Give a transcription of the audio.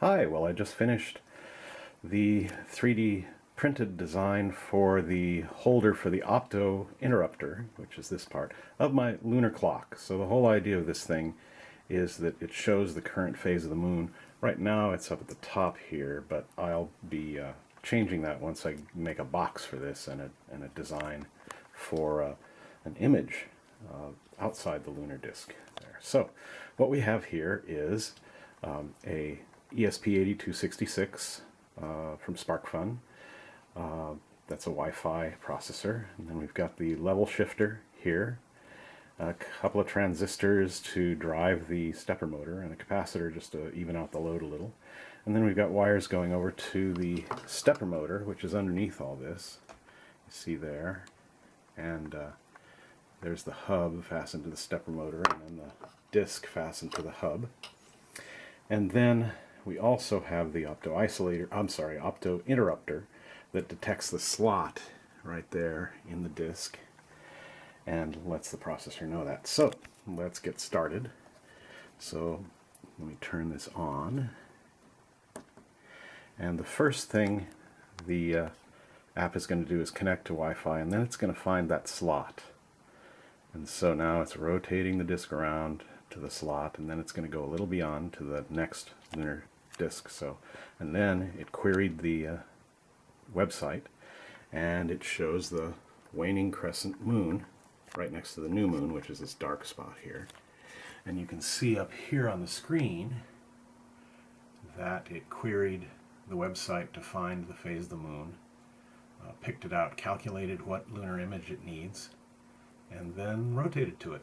Hi, well I just finished the 3D printed design for the holder for the opto interrupter, which is this part, of my lunar clock. So the whole idea of this thing is that it shows the current phase of the moon. Right now it's up at the top here, but I'll be uh, changing that once I make a box for this and a, and a design for uh, an image uh, outside the lunar disk there. So what we have here is um, a ESP8266 uh, from SparkFun. Uh, that's a Wi-Fi processor. And then we've got the level shifter here, a couple of transistors to drive the stepper motor, and a capacitor just to even out the load a little. And then we've got wires going over to the stepper motor, which is underneath all this. You see there. And uh, there's the hub fastened to the stepper motor, and then the disc fastened to the hub. And then we also have the opto isolator, I'm sorry, opto interrupter that detects the slot right there in the disk and lets the processor know that. So let's get started. So let me turn this on. And the first thing the uh, app is going to do is connect to Wi-Fi and then it's going to find that slot. And so now it's rotating the disk around to the slot and then it's going to go a little beyond to the next lunar disk. So, and then it queried the uh, website and it shows the waning crescent moon right next to the new moon, which is this dark spot here. And you can see up here on the screen that it queried the website to find the phase of the moon, uh, picked it out, calculated what lunar image it needs, and then rotated to it.